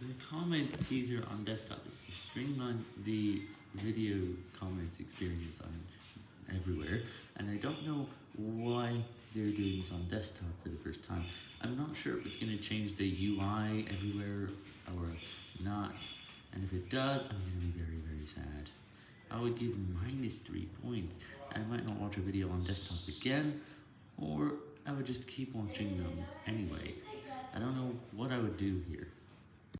The comments teaser on desktop is to streamline the video comments experience on everywhere, and I don't know why they're doing this on desktop for the first time. I'm not sure if it's going to change the UI everywhere or not, and if it does, I'm going to be very, very sad. I would give minus 3 points. I might not watch a video on desktop again, or I would just keep watching them anyway. I don't know what I would do here.